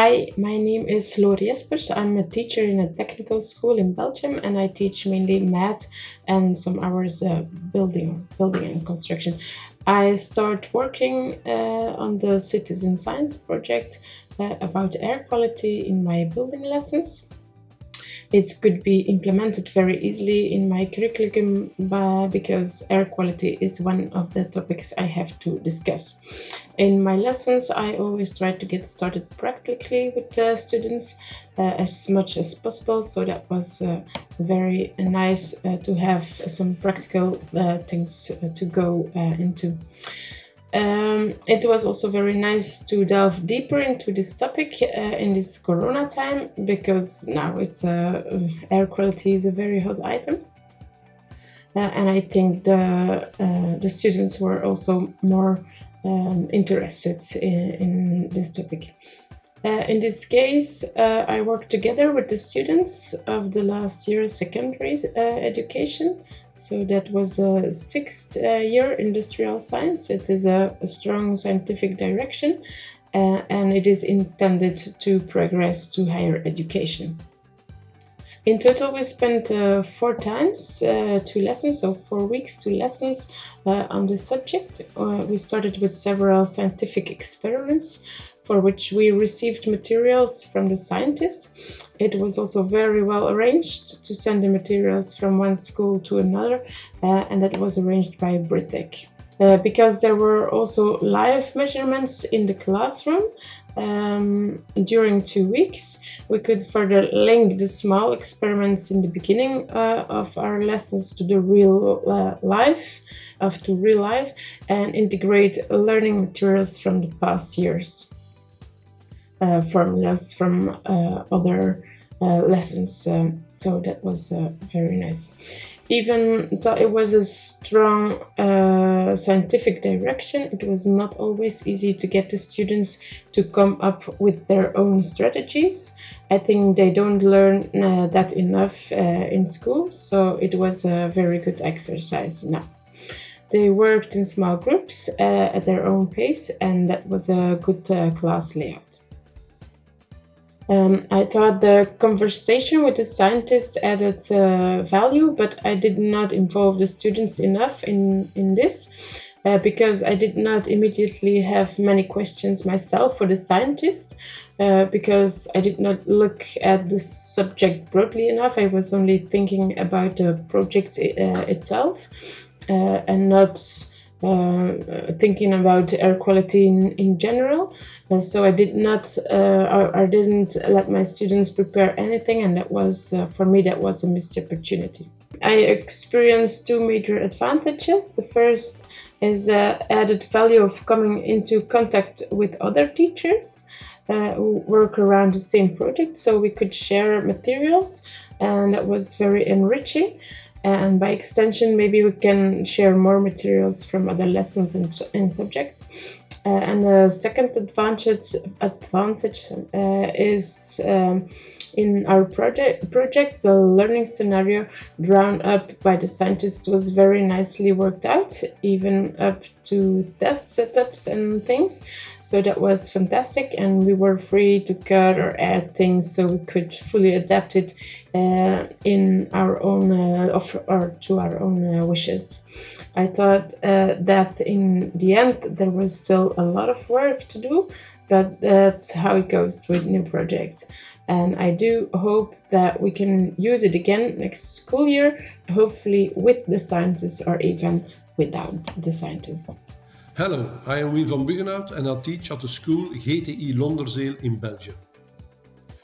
Hi, my name is Loor Jespers. I'm a teacher in a technical school in Belgium and I teach mainly math and some hours uh, building, building and construction. I start working uh, on the citizen science project uh, about air quality in my building lessons it could be implemented very easily in my curriculum because air quality is one of the topics I have to discuss. In my lessons, I always try to get started practically with the students uh, as much as possible. So that was uh, very nice uh, to have some practical uh, things uh, to go uh, into. Um, it was also very nice to delve deeper into this topic uh, in this corona time because now it's uh, air quality is a very hot item. Uh, and I think the uh, the students were also more um, interested in, in, this topic. Uh, in this case, uh, I worked together with the students of the last year secondary education so that was the sixth uh, year industrial science. It is a, a strong scientific direction uh, and it is intended to progress to higher education. In total, we spent uh, four times uh, two lessons, so four weeks, two lessons uh, on the subject. Uh, we started with several scientific experiments for which we received materials from the scientists. It was also very well arranged to send the materials from one school to another, uh, and that was arranged by Britec. Uh, because there were also live measurements in the classroom um, during two weeks. We could further link the small experiments in the beginning uh, of our lessons to the real uh, life, of to real life, and integrate learning materials from the past years formulas from uh, other uh, lessons. Um, so that was uh, very nice. Even though it was a strong uh, scientific direction, it was not always easy to get the students to come up with their own strategies. I think they don't learn uh, that enough in school, so it was a very good exercise now. They worked in small groups at their own pace, and that was a good class layout. Um, I thought the conversation with the scientists added uh, value, but I did not involve the students enough in, in this uh, because I did not immediately have many questions myself for the scientists uh, because I did not look at the subject broadly enough. I was only thinking about the project uh, itself uh, and not uh, thinking about air quality in, in general. Uh, so I did not, uh, I didn't let my students prepare anything, and that was, uh, for me, that was a missed opportunity. I experienced two major advantages. The first is the added value of coming into contact with other teachers uh, who work around the same project, so we could share materials, and that was very enriching and by extension maybe we can share more materials from other lessons and, subjects. Uh, and the second advantage advantage uh, is um, in our project, project, the learning scenario drawn up by the scientists was very nicely worked out, even up to test setups and things. So that was fantastic, and we were free to cut or add things so we could fully adapt it uh, in our own uh, or to our own uh, wishes. I thought uh, that in the end there was still a lot of work to do, but that's how it goes with new projects and I do hope that we can use it again next school year, hopefully with the scientists or even without the scientists. Hello, I am Wim van Buggenhout and I teach at the school GTI Londerzeel in Belgium.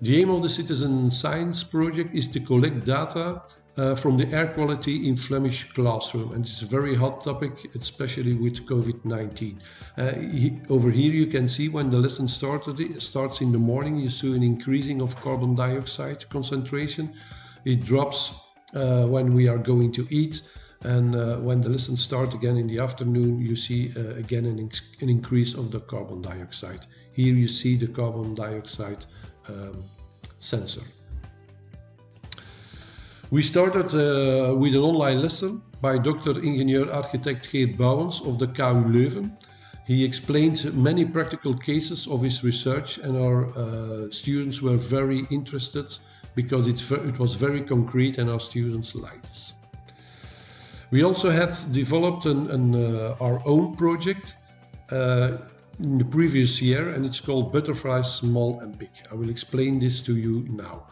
The aim of the Citizen Science project is to collect data uh, from the air quality in Flemish classroom. And it's a very hot topic, especially with COVID-19. Uh, he, over here you can see when the lesson started, it starts in the morning, you see an increasing of carbon dioxide concentration. It drops uh, when we are going to eat. And uh, when the lesson starts again in the afternoon, you see uh, again an, an, increase of the carbon dioxide. Here you see the carbon dioxide um, sensor. We started uh, with an online lesson by Dr. Ingenieur Architect Geert Bouwens of the KU Leuven. He explained many practical cases of his research, and our uh, students were very interested because it was very concrete, and our students liked it. We also had developed an, an, uh, our own project uh, in the previous year, and it's called Butterfly Small and Big. I will explain this to you now.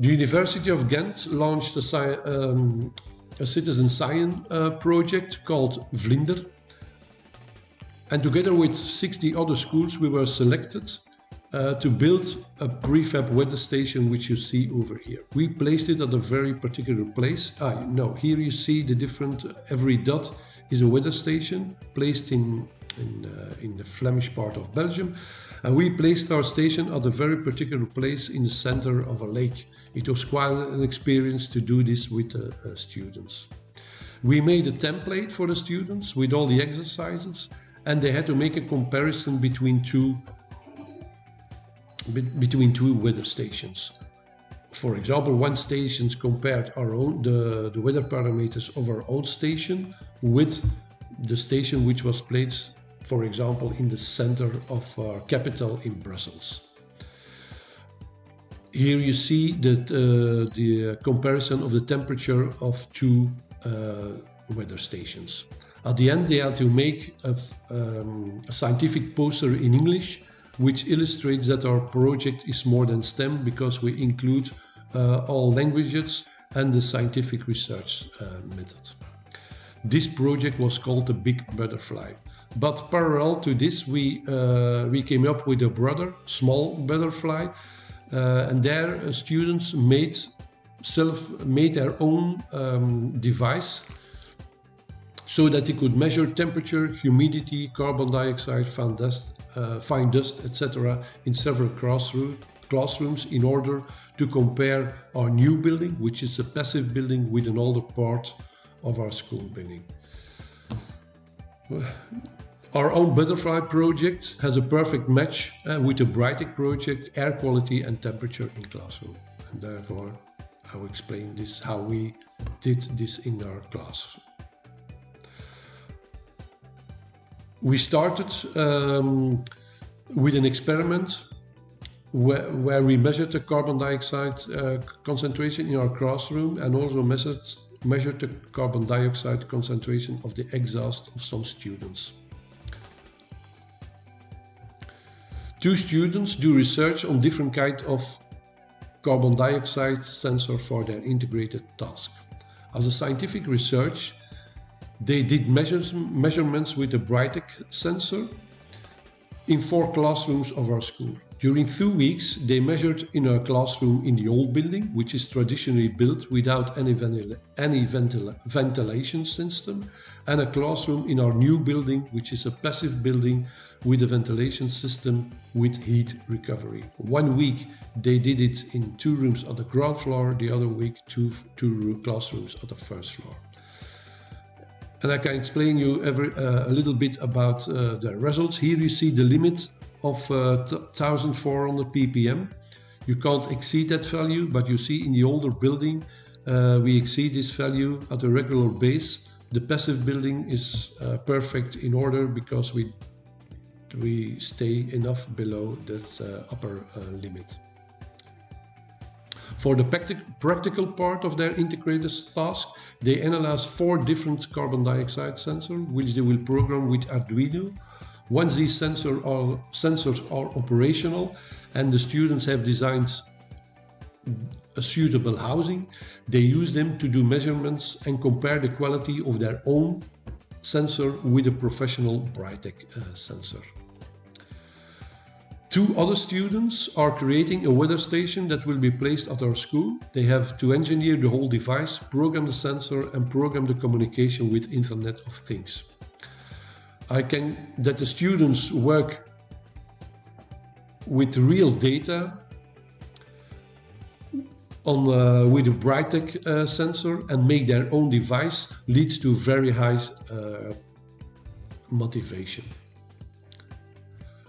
The University of Ghent launched a, um, a citizen science uh, project called Vlinder. And together with 60 other schools, we were selected uh, to build a prefab weather station which you see over here. We placed it at a very particular place. Ah, no, here you see the different, every dot is a weather station placed in, in, uh, in the Flemish part of Belgium. And we placed our station at a very particular place in the center of a lake. It was quite an experience to do this with the uh, students. We made a template for the students with all the exercises and they had to make a comparison between two between two weather stations. For example, one station compared our own the, the weather parameters of our own station with the station which was placed, for example, in the center of our capital in Brussels. Here you see that uh, the comparison of the temperature of two uh, weather stations. At the end, they had to make a, um, a scientific poster in English which illustrates that our project is more than STEM because we include uh, all languages and the scientific research uh, method. This project was called the Big Butterfly. But parallel to this, we, uh, we came up with a brother, Small Butterfly, uh, and there uh, students made self made their own um, device so that they could measure temperature, humidity, carbon dioxide, fan dust, uh, fine dust, etc., in several classroom, classrooms in order to compare our new building, which is a passive building, with an older part of our school building. Our own butterfly project has a perfect match uh, with the Britec project, air quality and temperature in classroom. And therefore, I will explain this, how we did this in our class. we started um, with an experiment where, where, we measured the carbon dioxide uh, concentration in our classroom and also measured, measured the carbon dioxide concentration of the exhaust of some students. Two students do research on different kind of carbon dioxide sensor for their integrated task. As a scientific research, they did measures, measurements with a Britec sensor in four classrooms of our school. During two weeks, they measured in a classroom in the old building, which is traditionally built without any, any ventilation system, and a classroom in our new building, which is a passive building with a ventilation system with heat recovery. One week, they did it in two rooms on the ground floor, the other week, two, two classrooms on the first floor and I can explain you every, uh, a little bit about uh, the results. Here you see the limit of uh, 1400 ppm. You can't exceed that value, but you see in the older building uh, we exceed this value at a regular base. The passive building is uh, perfect in order because we we stay enough below that uh, upper limit. For the practical part of their integrated task, they analyze four different carbon dioxide sensors, which they will program with Arduino. Once these sensor are, sensors are operational and the students have designed a suitable housing, they use them to do measurements and compare the quality of their own sensor with a professional Britec uh, sensor. Two other students are creating a weather station that will be placed at our school. They have to engineer the whole device, program the sensor and program the communication with Internet of Things. I can that the students work with real data on uh, with a Britec uh, sensor and make their own device leads to very high uh, motivation.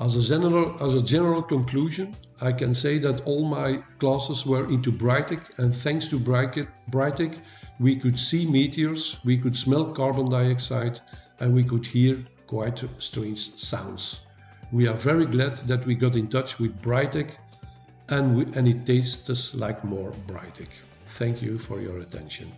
As a, general, as a general conclusion, I can say that all my classes were into Britec and thanks to Britec we could see meteors, we could smell carbon dioxide and we could hear quite strange sounds. We are very glad that we got in touch with Britec and, and it tastes like more Britec. Thank you for your attention.